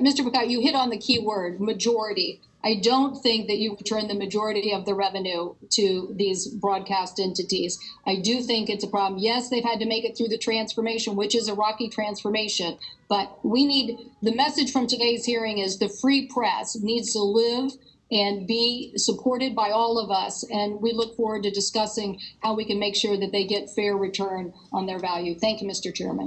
Mr. Bacot, you hit on the key word, majority. I don't think that you return the majority of the revenue to these broadcast entities. I do think it's a problem. Yes, they've had to make it through the transformation, which is a rocky transformation. But we need, the message from today's hearing is the free press needs to live and be supported by all of us. And we look forward to discussing how we can make sure that they get fair return on their value. Thank you, Mr. Chairman.